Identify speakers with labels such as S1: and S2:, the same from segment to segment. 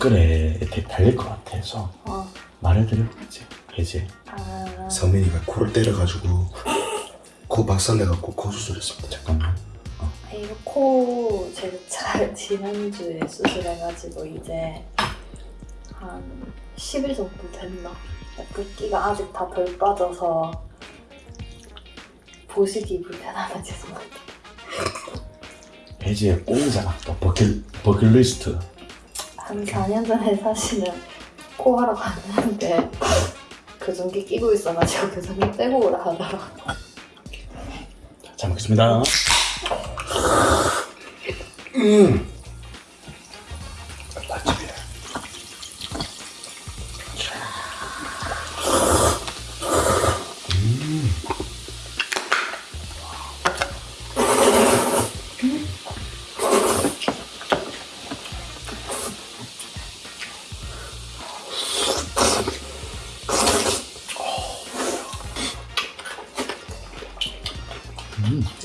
S1: 댓글에 이렇게 달릴 것 같아서
S2: 어.
S1: 말해드려야지. 해제.
S2: 아.
S3: 성민이가 코를 때려가지고 코 박살내갖고 코 수술했습니다.
S1: 잠깐만.
S2: 이거 코 제가 잘 지난주에 수술해가지고 이제 한 10일 정도 됐나? 붓기가 아직 다 덜 빠져서 보시기 불편하다 죄송합니다.
S1: 또 버킷, 버킷리스트.
S2: 한 4년 전에 사실은 코 하러 갔는데 교정기 끼고 있어가지고 교정기 빼고 오라 하더라고.
S1: 잘 먹겠습니다.
S3: 맛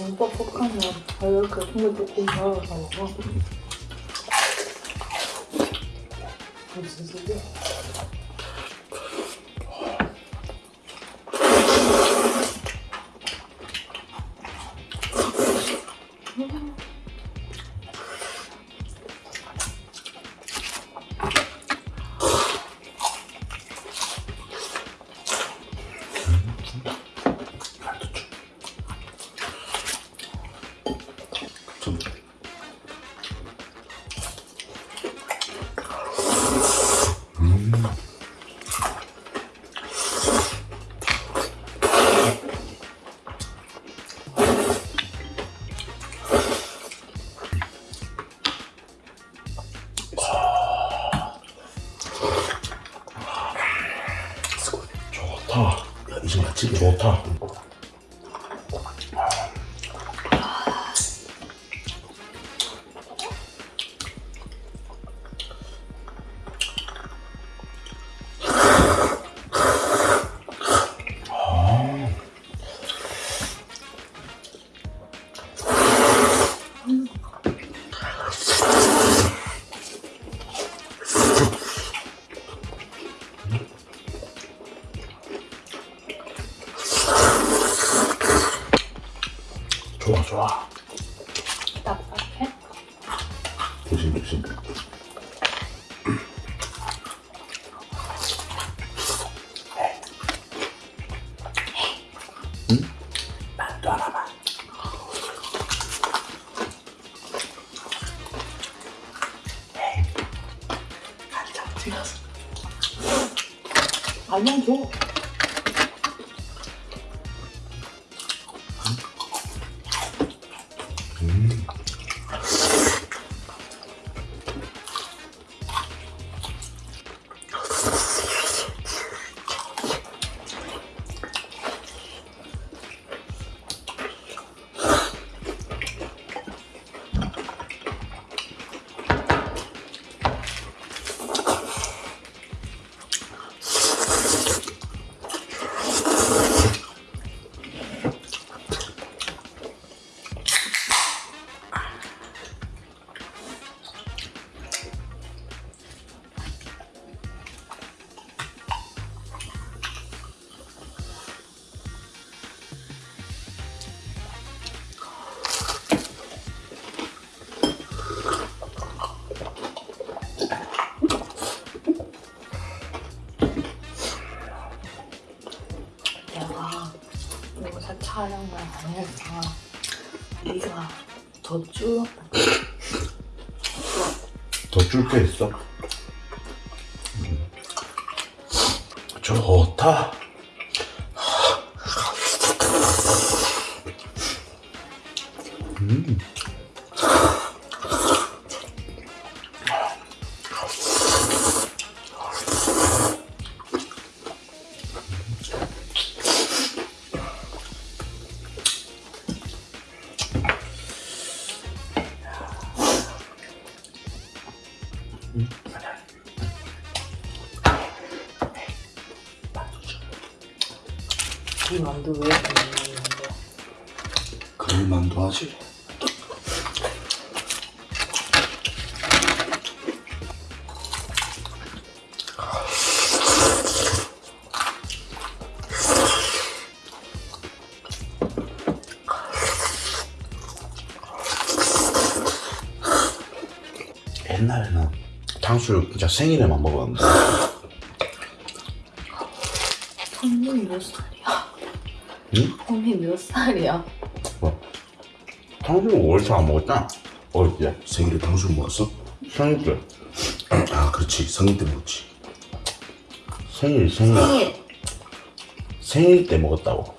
S2: 너무 뻑뻑하면 아, 이렇게 국물 조금 넣어서 먹어. 무슨
S3: 집.
S1: 좋다. 좋
S2: 내가 요새 촬영을 안 해서 네가 더 줄었다.
S1: 더줄 게 있어? 좋다. 음. 응? 만두 줘.
S2: 이 만두 왜 만두?
S3: 그럴 만도 하지. 탕수육 진짜 생일에만 먹었는데
S2: 형님이 몇 살이야?
S3: 응?
S2: 형님 몇 살이야?
S3: 뭐
S1: 탕수육 월차 안 먹었잖아. 어릴 때.
S3: 생일에 탕수육 먹었어?
S1: 생일 때.
S3: 아 그렇지 성인 때 먹었지.
S1: 생일 생일
S2: 생일
S1: 생일 때 먹었다고.